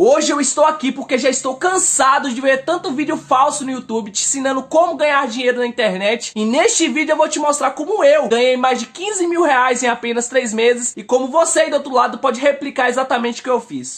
Hoje eu estou aqui porque já estou cansado de ver tanto vídeo falso no YouTube te ensinando como ganhar dinheiro na internet e neste vídeo eu vou te mostrar como eu ganhei mais de 15 mil reais em apenas 3 meses e como você aí do outro lado pode replicar exatamente o que eu fiz.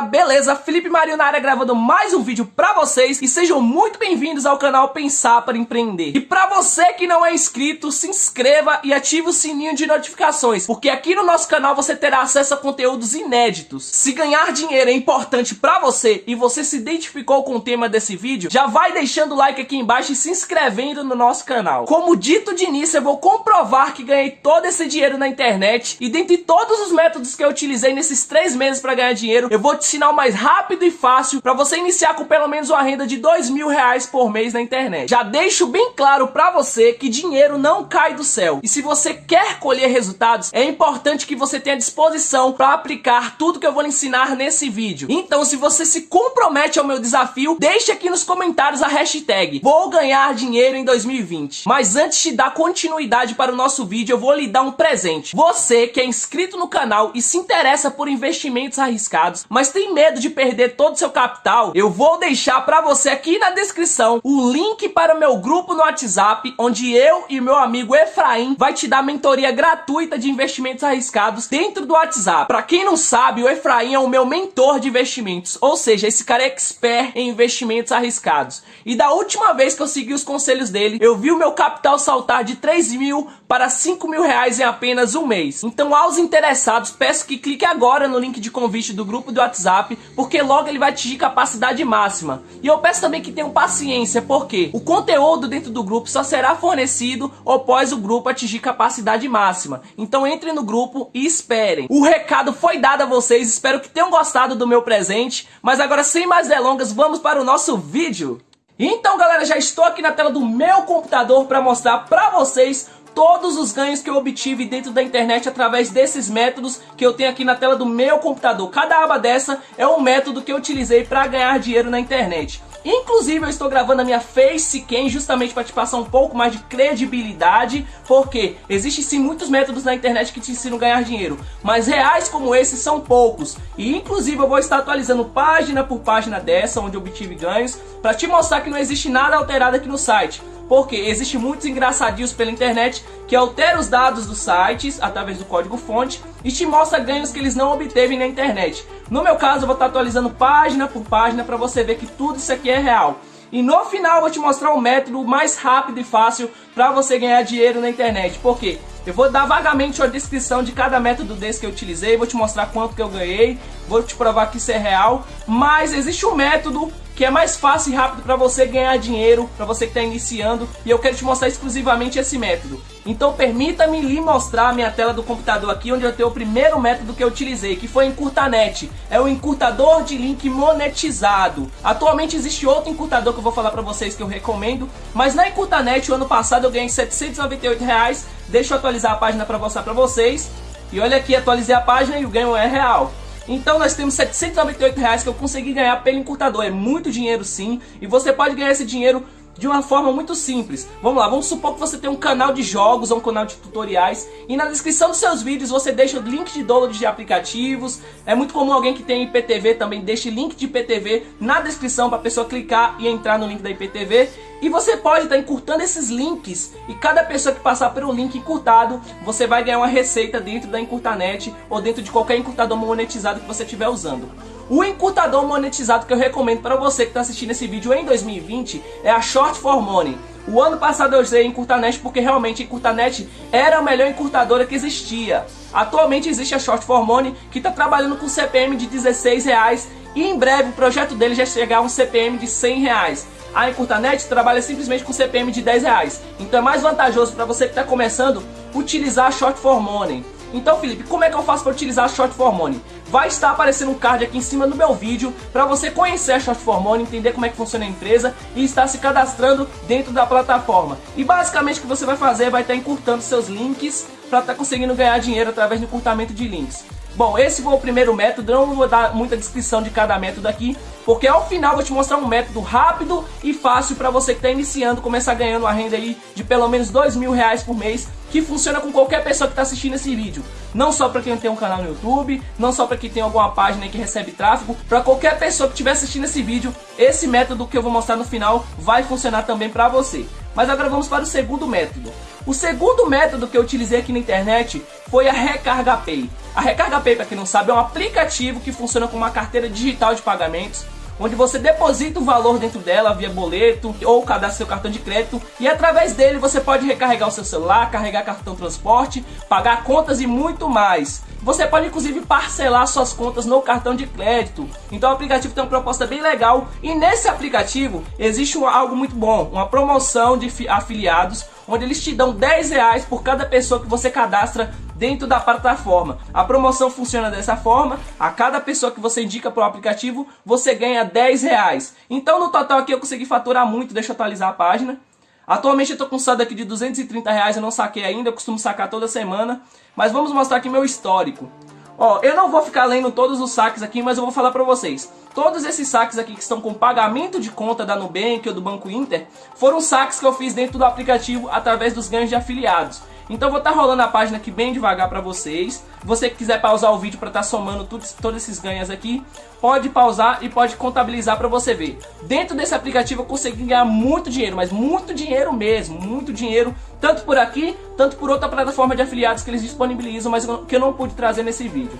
Galera, beleza? Felipe Marinho na área gravando mais um vídeo pra vocês e sejam muito bem-vindos ao canal Pensar para Empreender. E pra você que não é inscrito, se inscreva e ative o sininho de notificações, porque aqui no nosso canal você terá acesso a conteúdos inéditos. Se ganhar dinheiro é importante pra você e você se identificou com o tema desse vídeo, já vai deixando o like aqui embaixo e se inscrevendo no nosso canal. Como dito de início, eu vou comprovar que ganhei todo esse dinheiro na internet e dentre todos os métodos que eu utilizei nesses três meses para ganhar dinheiro, eu vou te ensinar o mais rápido e fácil para você iniciar com pelo menos uma renda de dois mil reais por mês na internet. Já deixo bem claro para você que dinheiro não cai do céu. E se você quer colher resultados, é importante que você tenha disposição para aplicar tudo que eu vou lhe ensinar nesse vídeo. Então, se você se compromete ao meu desafio, deixe aqui nos comentários a hashtag Vou ganhar dinheiro em 2020. Mas antes de dar continuidade para o nosso vídeo, eu vou lhe dar um presente. Você que é inscrito no canal e se interessa por investimentos arriscados, mas tem medo de perder todo o seu capital, eu vou deixar para você aqui na descrição o link para o meu grupo no WhatsApp, onde eu e meu amigo Efraim vai te dar mentoria gratuita de investimentos arriscados dentro do WhatsApp. Para quem não sabe, o Efraim é o meu mentor de investimentos, ou seja, esse cara é expert em investimentos arriscados. E da última vez que eu segui os conselhos dele, eu vi o meu capital saltar de 3 mil para 5 mil reais em apenas um mês. Então aos interessados, peço que clique agora no link de convite do grupo do WhatsApp, porque logo ele vai atingir capacidade máxima. E eu peço também que tenham paciência, porque o conteúdo dentro do grupo só será fornecido após o grupo atingir capacidade máxima. Então entre no grupo e esperem. O recado foi dado a vocês, espero que tenham gostado do meu presente, mas agora sem mais delongas, vamos para o nosso vídeo. Então galera, já estou aqui na tela do meu computador para mostrar para vocês todos os ganhos que eu obtive dentro da internet através desses métodos que eu tenho aqui na tela do meu computador. Cada aba dessa é um método que eu utilizei para ganhar dinheiro na internet. Inclusive eu estou gravando a minha Facecam justamente para te passar um pouco mais de credibilidade, porque existem sim muitos métodos na internet que te ensinam a ganhar dinheiro, mas reais como esses são poucos. E inclusive eu vou estar atualizando página por página dessa, onde eu obtive ganhos, para te mostrar que não existe nada alterado aqui no site porque existe muitos engraçadinhos pela internet que alteram os dados dos sites através do código fonte e te mostra ganhos que eles não obteve na internet. No meu caso, eu vou estar atualizando página por página para você ver que tudo isso aqui é real. E no final eu vou te mostrar um método mais rápido e fácil para você ganhar dinheiro na internet. Por quê? Eu vou dar vagamente a descrição de cada método desse que eu utilizei, vou te mostrar quanto que eu ganhei, vou te provar que isso é real, mas existe um método que é mais fácil e rápido para você ganhar dinheiro, para você que está iniciando, e eu quero te mostrar exclusivamente esse método. Então permita-me lhe mostrar a minha tela do computador aqui, onde eu tenho o primeiro método que eu utilizei, que foi Encurtanet. É o encurtador de link monetizado. Atualmente existe outro encurtador que eu vou falar para vocês que eu recomendo, mas na Encurtanet, o ano passado eu ganhei 798 reais. Deixa eu atualizar a página para mostrar para vocês. E olha aqui, atualizei a página e o ganho é real. Então nós temos 798 reais que eu consegui ganhar pelo encurtador. É muito dinheiro sim. E você pode ganhar esse dinheiro de uma forma muito simples. Vamos lá, vamos supor que você tem um canal de jogos ou um canal de tutoriais e na descrição dos seus vídeos você deixa o link de download de aplicativos. É muito comum alguém que tem IPTV também deixe link de IPTV na descrição para a pessoa clicar e entrar no link da IPTV. E você pode estar tá encurtando esses links e cada pessoa que passar pelo link encurtado, você vai ganhar uma receita dentro da Encurtanet ou dentro de qualquer encurtador monetizado que você estiver usando. O encurtador monetizado que eu recomendo para você que está assistindo esse vídeo em 2020 é a Short for Money. O ano passado eu usei Encurtanet porque realmente Encurtanet era a melhor encurtadora que existia. Atualmente existe a Short for Money que está trabalhando com CPM de 16 reais e em breve o projeto dele já chegar a um CPM de 100 reais. A Encurtanet trabalha simplesmente com CPM de 10 reais. Então é mais vantajoso para você que está começando utilizar a Short for Money. Então, Felipe, como é que eu faço para utilizar a Short Money? Vai estar aparecendo um card aqui em cima do meu vídeo para você conhecer a Short Money, entender como é que funciona a empresa e estar se cadastrando dentro da plataforma. E basicamente o que você vai fazer vai estar encurtando seus links para estar conseguindo ganhar dinheiro através do encurtamento de links. Bom, esse foi o primeiro método, não vou dar muita descrição de cada método aqui, porque ao final vou te mostrar um método rápido e fácil para você que está iniciando, começar ganhando uma renda aí de pelo menos dois mil reais por mês, que funciona com qualquer pessoa que está assistindo esse vídeo. Não só para quem tem um canal no YouTube, não só para quem tem alguma página que recebe tráfego, para qualquer pessoa que estiver assistindo esse vídeo, esse método que eu vou mostrar no final vai funcionar também para você. Mas agora vamos para o segundo método. O segundo método que eu utilizei aqui na internet foi a Recarga Pay. A Recarga Pay, para quem não sabe, é um aplicativo que funciona com uma carteira digital de pagamentos onde você deposita o valor dentro dela via boleto ou cadastra seu cartão de crédito e através dele você pode recarregar o seu celular, carregar cartão transporte, pagar contas e muito mais. Você pode inclusive parcelar suas contas no cartão de crédito. Então o aplicativo tem uma proposta bem legal e nesse aplicativo existe algo muito bom, uma promoção de afiliados onde eles te dão 10 reais por cada pessoa que você cadastra dentro da plataforma. A promoção funciona dessa forma, a cada pessoa que você indica para o aplicativo, você ganha 10 reais. Então no total aqui eu consegui faturar muito, deixa eu atualizar a página. Atualmente eu estou com um saldo aqui de 230 reais, eu não saquei ainda, eu costumo sacar toda semana. Mas vamos mostrar aqui meu histórico. Ó, eu não vou ficar lendo todos os saques aqui, mas eu vou falar para vocês. Todos esses saques aqui que estão com pagamento de conta da Nubank ou do Banco Inter, foram saques que eu fiz dentro do aplicativo através dos ganhos de afiliados. Então vou estar tá rolando a página aqui bem devagar para vocês. Você que quiser pausar o vídeo para estar tá somando tudo, todos esses ganhos aqui, pode pausar e pode contabilizar para você ver. Dentro desse aplicativo eu consegui ganhar muito dinheiro, mas muito dinheiro mesmo, muito dinheiro, tanto por aqui, tanto por outra plataforma de afiliados que eles disponibilizam, mas que eu não pude trazer nesse vídeo.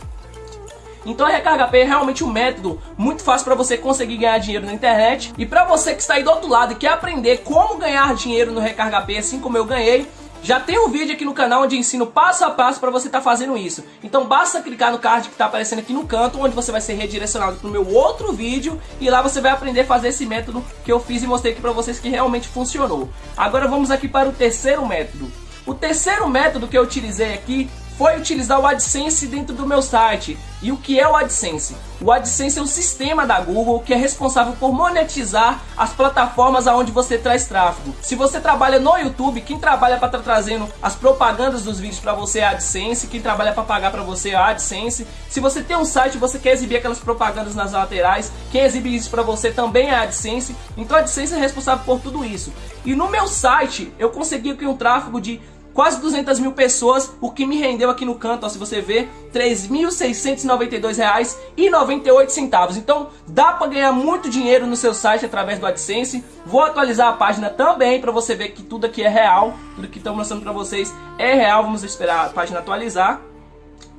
Então a Recarga Pay é realmente um método muito fácil para você conseguir ganhar dinheiro na internet. E para você que está aí do outro lado e quer aprender como ganhar dinheiro no Recarga Pay, assim como eu ganhei, já tem um vídeo aqui no canal onde ensino passo a passo para você estar tá fazendo isso. Então basta clicar no card que está aparecendo aqui no canto, onde você vai ser redirecionado para o meu outro vídeo e lá você vai aprender a fazer esse método que eu fiz e mostrei aqui para vocês que realmente funcionou. Agora vamos aqui para o terceiro método. O terceiro método que eu utilizei aqui foi utilizar o AdSense dentro do meu site. E o que é o AdSense? O AdSense é um sistema da Google que é responsável por monetizar as plataformas aonde você traz tráfego. Se você trabalha no YouTube, quem trabalha para estar tá trazendo as propagandas dos vídeos para você é a AdSense, quem trabalha para pagar para você é a AdSense. Se você tem um site você quer exibir aquelas propagandas nas laterais, quem exibe isso para você também é a AdSense. Então a AdSense é responsável por tudo isso. E no meu site eu consegui aqui um tráfego de quase 200 mil pessoas, o que me rendeu aqui no canto, ó, se você ver, R$ 3.692,98. Então dá para ganhar muito dinheiro no seu site através do AdSense. Vou atualizar a página também para você ver que tudo aqui é real, tudo que estou mostrando para vocês é real. Vamos esperar a página atualizar.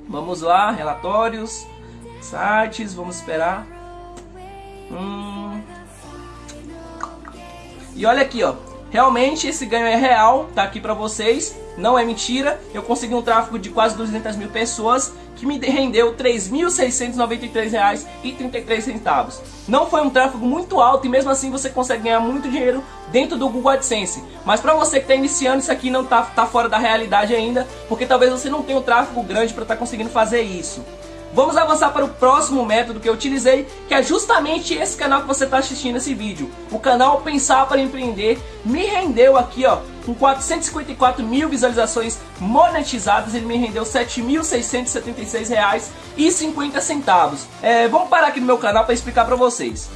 Vamos lá, relatórios, sites, vamos esperar. Hum. E olha aqui, ó, Realmente esse ganho é real, tá aqui pra vocês, não é mentira. Eu consegui um tráfego de quase 200 mil pessoas que me rendeu R$ 3.693,33. Não foi um tráfego muito alto e mesmo assim você consegue ganhar muito dinheiro dentro do Google AdSense. Mas para você que está iniciando, isso aqui não tá, tá fora da realidade ainda, porque talvez você não tenha um tráfego grande para estar tá conseguindo fazer isso. Vamos avançar para o próximo método que eu utilizei, que é justamente esse canal que você está assistindo esse vídeo. O canal Pensar para Empreender me rendeu aqui, ó, com 454 mil visualizações monetizadas, ele me rendeu R$ 7.676,50. É, vamos parar aqui no meu canal para explicar para vocês.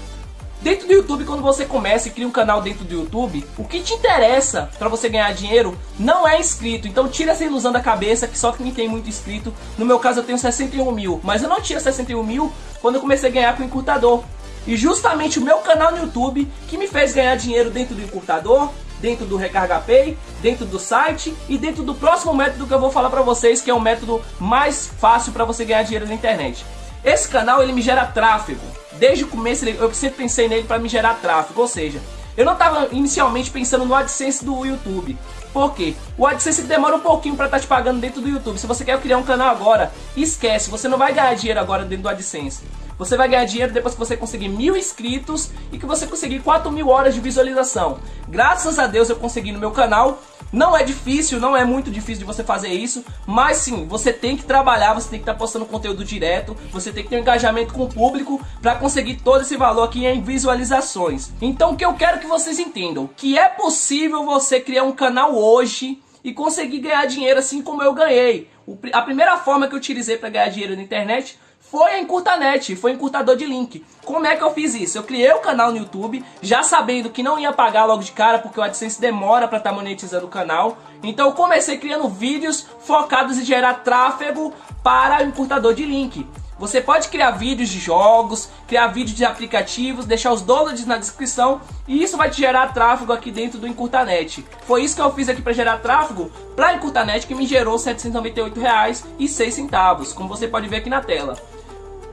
Dentro do YouTube, quando você começa e cria um canal dentro do YouTube, o que te interessa para você ganhar dinheiro não é inscrito. Então tira essa ilusão da cabeça que só quem tem muito inscrito. No meu caso eu tenho 61 mil, mas eu não tinha 61 mil quando eu comecei a ganhar com o encurtador. E justamente o meu canal no YouTube que me fez ganhar dinheiro dentro do encurtador, dentro do Recarga Pay, dentro do site e dentro do próximo método que eu vou falar para vocês, que é o método mais fácil para você ganhar dinheiro na internet. Esse canal ele me gera tráfego. Desde o começo eu sempre pensei nele para me gerar tráfego, ou seja, eu não estava inicialmente pensando no AdSense do YouTube. Por quê? O AdSense demora um pouquinho para estar tá te pagando dentro do YouTube. Se você quer criar um canal agora, esquece, você não vai ganhar dinheiro agora dentro do AdSense. Você vai ganhar dinheiro depois que você conseguir mil inscritos e que você conseguir 4 mil horas de visualização. Graças a Deus eu consegui no meu canal não é difícil, não é muito difícil de você fazer isso, mas sim, você tem que trabalhar, você tem que estar tá postando conteúdo direto, você tem que ter um engajamento com o público para conseguir todo esse valor aqui em visualizações. Então o que eu quero que vocês entendam, que é possível você criar um canal hoje e consegui ganhar dinheiro assim como eu ganhei. A primeira forma que eu utilizei para ganhar dinheiro na internet foi a Encurtanet, foi encurtador de link. Como é que eu fiz isso? Eu criei o um canal no YouTube, já sabendo que não ia pagar logo de cara, porque o AdSense demora para estar tá monetizando o canal. Então eu comecei criando vídeos focados em gerar tráfego para o encurtador de link. Você pode criar vídeos de jogos, criar vídeos de aplicativos, deixar os downloads na descrição e isso vai te gerar tráfego aqui dentro do Encurtanet. Foi isso que eu fiz aqui para gerar tráfego para Encurtanet que me gerou R$ 798,06, como você pode ver aqui na tela.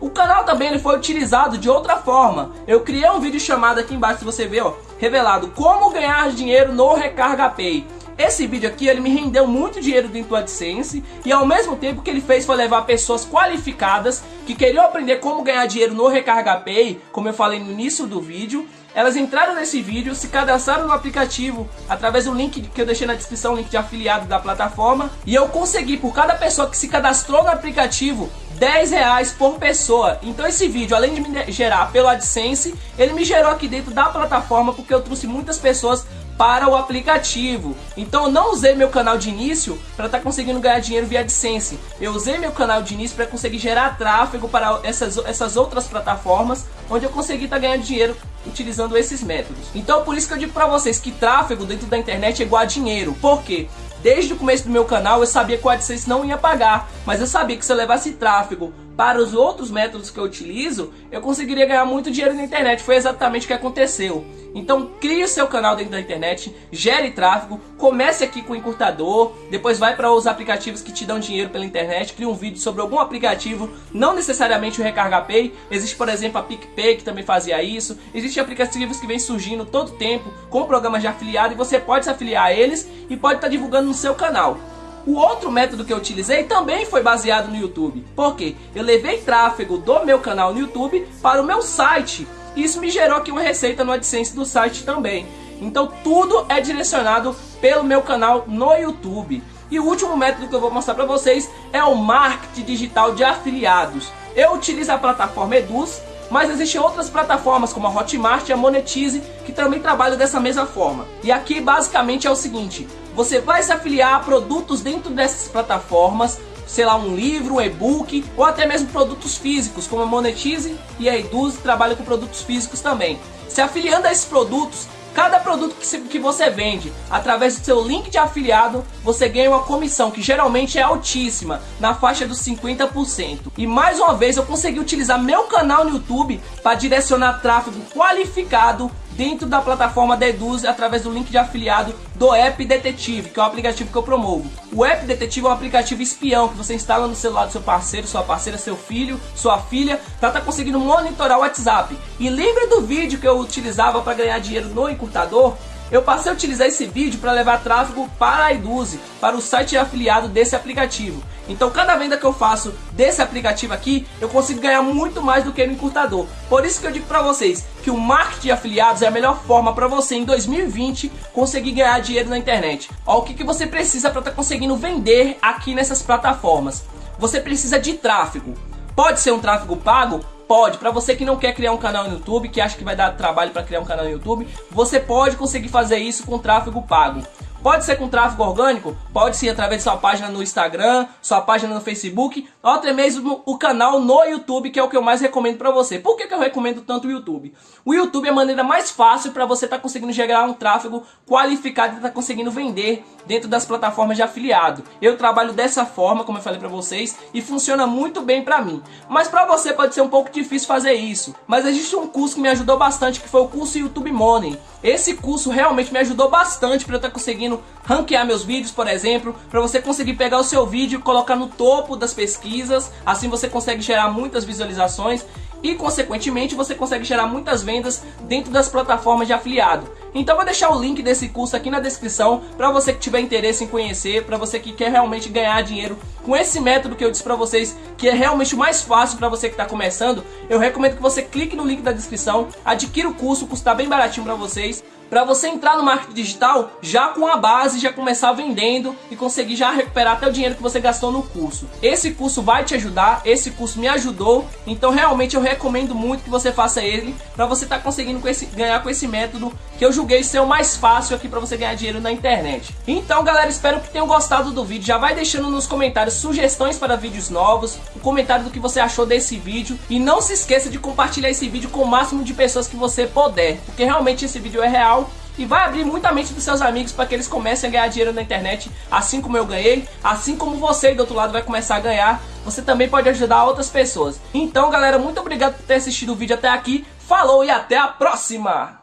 O canal também ele foi utilizado de outra forma. Eu criei um vídeo chamado aqui embaixo, se você ver, ó, revelado como ganhar dinheiro no Recarga Pay. Esse vídeo aqui ele me rendeu muito dinheiro do AdSense e ao mesmo tempo que ele fez foi levar pessoas qualificadas que queriam aprender como ganhar dinheiro no Recarga Pay, como eu falei no início do vídeo, elas entraram nesse vídeo, se cadastraram no aplicativo através do link que eu deixei na descrição, link de afiliado da plataforma. E eu consegui, por cada pessoa que se cadastrou no aplicativo, 10 reais por pessoa. Então esse vídeo, além de me gerar pelo AdSense, ele me gerou aqui dentro da plataforma porque eu trouxe muitas pessoas para o aplicativo. Então eu não usei meu canal de início para estar tá conseguindo ganhar dinheiro via AdSense. Eu usei meu canal de início para conseguir gerar tráfego para essas, essas outras plataformas, onde eu consegui estar tá ganhando dinheiro utilizando esses métodos. Então por isso que eu digo para vocês que tráfego dentro da internet é igual a dinheiro. Por quê? Desde o começo do meu canal eu sabia que o AdSense não ia pagar, mas eu sabia que se eu levasse tráfego para os outros métodos que eu utilizo, eu conseguiria ganhar muito dinheiro na internet. Foi exatamente o que aconteceu. Então crie o seu canal dentro da internet, gere tráfego, comece aqui com o encurtador, depois vai para os aplicativos que te dão dinheiro pela internet, crie um vídeo sobre algum aplicativo, não necessariamente o Recarga Pay, existe por exemplo a PicPay que também fazia isso, existem aplicativos que vêm surgindo todo tempo com programas de afiliado e você pode se afiliar a eles e pode estar tá divulgando no seu canal. O outro método que eu utilizei também foi baseado no YouTube. Por quê? Eu levei tráfego do meu canal no YouTube para o meu site. Isso me gerou aqui uma receita no AdSense do site também. Então tudo é direcionado pelo meu canal no YouTube. E o último método que eu vou mostrar para vocês é o marketing digital de afiliados. Eu utilizo a plataforma Eduz, mas existem outras plataformas como a Hotmart e a Monetize que também trabalham dessa mesma forma. E aqui basicamente é o seguinte, você vai se afiliar a produtos dentro dessas plataformas, sei lá, um livro, um e-book ou até mesmo produtos físicos, como a Monetize e a Eduz trabalham com produtos físicos também. Se afiliando a esses produtos, Cada produto que, que você vende através do seu link de afiliado, você ganha uma comissão que geralmente é altíssima, na faixa dos 50%. E mais uma vez eu consegui utilizar meu canal no YouTube para direcionar tráfego qualificado dentro da plataforma da Eduz através do link de afiliado do App Detetive, que é o aplicativo que eu promovo. O App Detetive é um aplicativo espião que você instala no celular do seu parceiro, sua parceira, seu filho, sua filha, para estar tá conseguindo monitorar o WhatsApp. E lembra do vídeo que eu utilizava para ganhar dinheiro no encurtador? Eu passei a utilizar esse vídeo para levar tráfego para a Eduze, para o site afiliado desse aplicativo. Então cada venda que eu faço desse aplicativo aqui, eu consigo ganhar muito mais do que no encurtador. Por isso que eu digo para vocês que o marketing de afiliados é a melhor forma para você em 2020 conseguir ganhar dinheiro na internet. O que, que você precisa para estar tá conseguindo vender aqui nessas plataformas? Você precisa de tráfego. Pode ser um tráfego pago? Pode. Para você que não quer criar um canal no YouTube, que acha que vai dar trabalho para criar um canal no YouTube, você pode conseguir fazer isso com tráfego pago. Pode ser com tráfego orgânico, pode ser através de sua página no Instagram, sua página no Facebook, ou até mesmo o canal no YouTube, que é o que eu mais recomendo para você. Por que, que eu recomendo tanto o YouTube? O YouTube é a maneira mais fácil para você estar tá conseguindo gerar um tráfego qualificado e estar tá conseguindo vender dentro das plataformas de afiliado. Eu trabalho dessa forma, como eu falei para vocês, e funciona muito bem para mim. Mas para você pode ser um pouco difícil fazer isso. Mas existe um curso que me ajudou bastante, que foi o curso YouTube Money. Esse curso realmente me ajudou bastante para eu estar tá conseguindo ranquear meus vídeos, por exemplo, para você conseguir pegar o seu vídeo e colocar no topo das pesquisas, assim você consegue gerar muitas visualizações e consequentemente você consegue gerar muitas vendas dentro das plataformas de afiliado. Então vou deixar o link desse curso aqui na descrição para você que tiver interesse em conhecer, para você que quer realmente ganhar dinheiro com esse método que eu disse para vocês, que é realmente o mais fácil para você que está começando. Eu recomendo que você clique no link da descrição, adquira o curso, o curso está bem baratinho para vocês para você entrar no marketing digital já com a base, já começar vendendo e conseguir já recuperar até o dinheiro que você gastou no curso. Esse curso vai te ajudar, esse curso me ajudou, então realmente eu recomendo muito que você faça ele para você estar tá conseguindo com esse, ganhar com esse método que eu julguei ser o mais fácil aqui para você ganhar dinheiro na internet. Então galera, espero que tenham gostado do vídeo, já vai deixando nos comentários sugestões para vídeos novos, o um comentário do que você achou desse vídeo e não se esqueça de compartilhar esse vídeo com o máximo de pessoas que você puder, porque realmente esse vídeo é real e vai abrir muita mente dos seus amigos para que eles comecem a ganhar dinheiro na internet, assim como eu ganhei, assim como você do outro lado vai começar a ganhar, você também pode ajudar outras pessoas. Então, galera, muito obrigado por ter assistido o vídeo até aqui. Falou e até a próxima!